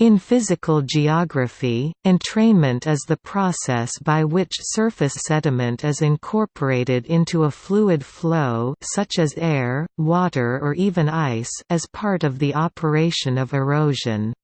In physical geography, entrainment is the process by which surface sediment is incorporated into a fluid flow such as air, water or even ice as part of the operation of erosion.